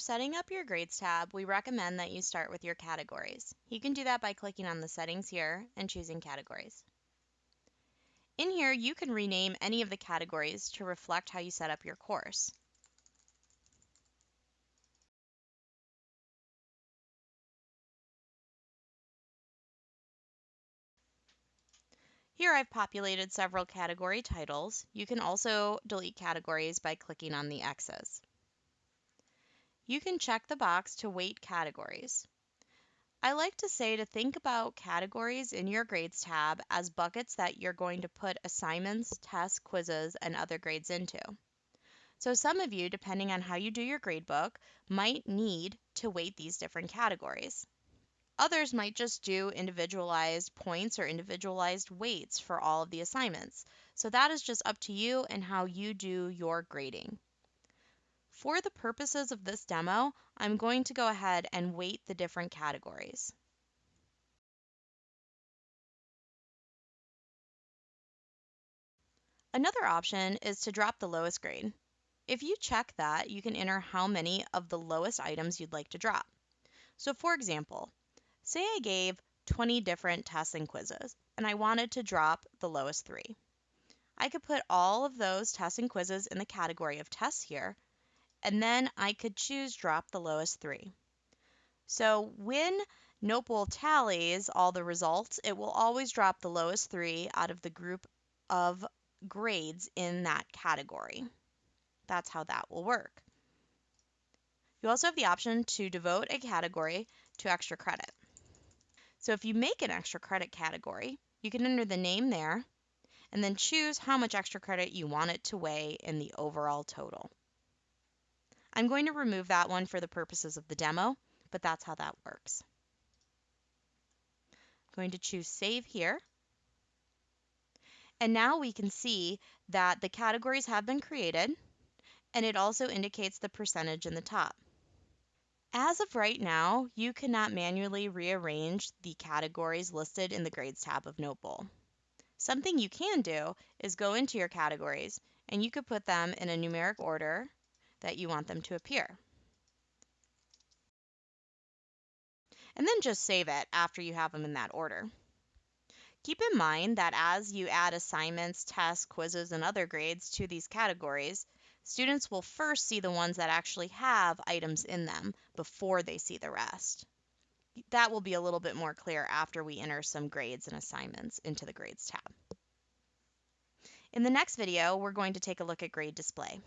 setting up your Grades tab, we recommend that you start with your categories. You can do that by clicking on the settings here and choosing categories. In here, you can rename any of the categories to reflect how you set up your course. Here I've populated several category titles. You can also delete categories by clicking on the X's. You can check the box to weight categories. I like to say to think about categories in your grades tab as buckets that you're going to put assignments, tests, quizzes, and other grades into. So some of you, depending on how you do your gradebook, might need to weight these different categories. Others might just do individualized points or individualized weights for all of the assignments. So that is just up to you and how you do your grading. For the purposes of this demo, I'm going to go ahead and weight the different categories. Another option is to drop the lowest grade. If you check that, you can enter how many of the lowest items you'd like to drop. So for example, Say I gave 20 different tests and quizzes, and I wanted to drop the lowest three. I could put all of those tests and quizzes in the category of tests here, and then I could choose drop the lowest three. So when Notebowl tallies all the results, it will always drop the lowest three out of the group of grades in that category. That's how that will work. You also have the option to devote a category to extra credit. So if you make an extra credit category, you can enter the name there and then choose how much extra credit you want it to weigh in the overall total. I'm going to remove that one for the purposes of the demo, but that's how that works. I'm going to choose Save here. And now we can see that the categories have been created, and it also indicates the percentage in the top. As of right now, you cannot manually rearrange the categories listed in the Grades tab of Notebowl. Something you can do is go into your categories and you could put them in a numeric order that you want them to appear. And then just save it after you have them in that order. Keep in mind that as you add assignments, tests, quizzes, and other grades to these categories, Students will first see the ones that actually have items in them before they see the rest. That will be a little bit more clear after we enter some grades and assignments into the Grades tab. In the next video, we're going to take a look at grade display.